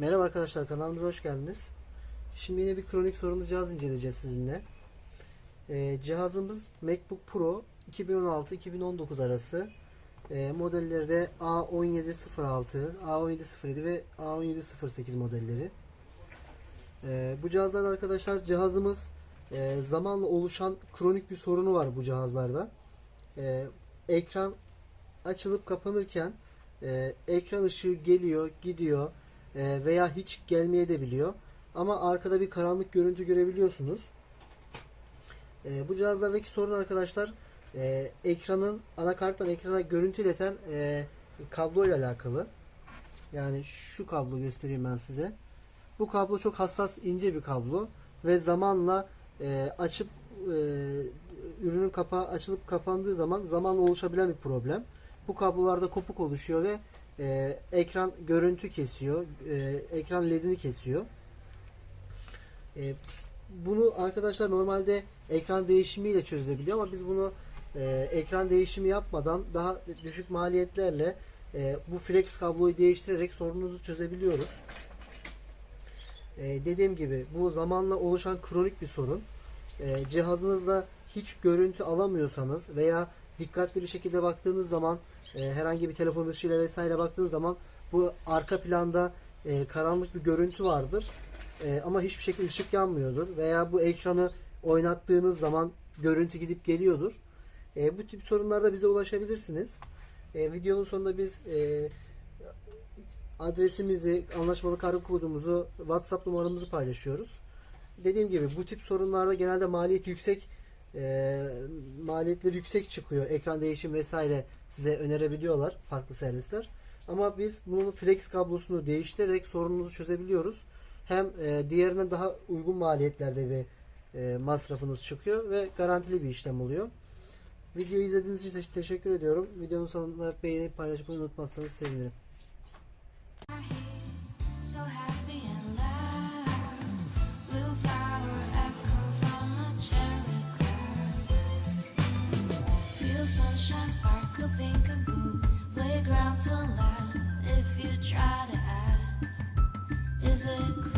Merhaba arkadaşlar kanalımıza hoş geldiniz. Şimdi yine bir kronik sorunlu cihaz inceleyeceğiz sizinle. Ee, cihazımız MacBook Pro 2016-2019 arası. Ee, modelleri de A1706, A1707 ve A1708 modelleri. Ee, bu cihazlarda arkadaşlar cihazımız e, zamanla oluşan kronik bir sorunu var bu cihazlarda. Ee, ekran açılıp kapanırken e, ekran ışığı geliyor, gidiyor e, veya hiç gelmeye de biliyor. Ama arkada bir karanlık görüntü görebiliyorsunuz. E, bu cihazlardaki sorun arkadaşlar e, ekranın anakarttan ekrana görüntü ileten e, kablo ile alakalı. Yani şu kablo göstereyim ben size. Bu kablo çok hassas ince bir kablo ve zamanla e, açıp e, ürünün kapağı açılıp kapandığı zaman zamanla oluşabilen bir problem. Bu kablolarda kopuk oluşuyor ve e, ekran görüntü kesiyor, e, ekran ledini kesiyor. E, bunu arkadaşlar normalde ekran değişimiyle çözülebiliyor ama biz bunu e, ekran değişimi yapmadan daha düşük maliyetlerle e, bu flex kabloyu değiştirerek sorununuzu çözebiliyoruz. E, dediğim gibi bu zamanla oluşan kronik bir sorun. E, cihazınızda hiç görüntü alamıyorsanız veya dikkatli bir şekilde baktığınız zaman e, herhangi bir telefon ışığıyla vesaire baktığınız zaman bu arka planda e, karanlık bir görüntü vardır. E, ama hiçbir şekilde ışık yanmıyordur. Veya bu ekranı oynattığınız zaman görüntü gidip geliyordur. E, bu tip sorunlarda bize ulaşabilirsiniz. E, videonun sonunda biz e, adresimizi, anlaşmalı kargo kodumuzu, WhatsApp numaramızı paylaşıyoruz. Dediğim gibi bu tip sorunlarda genelde maliyet yüksek e, maliyetleri yüksek çıkıyor. Ekran değişim vesaire size önerebiliyorlar farklı servisler. Ama biz bunun flex kablosunu değiştirerek sorununuzu çözebiliyoruz. Hem e, diğerine daha uygun maliyetlerde bir e, masrafınız çıkıyor ve garantili bir işlem oluyor. Videoyu izlediğiniz için te- teşekkür ediyorum. Videonun sonunda beğenip paylaşmayı unutmazsanız sevinirim. So happy Little sunshine, sparkle pink and blue. Playgrounds will laugh if you try to ask. Is it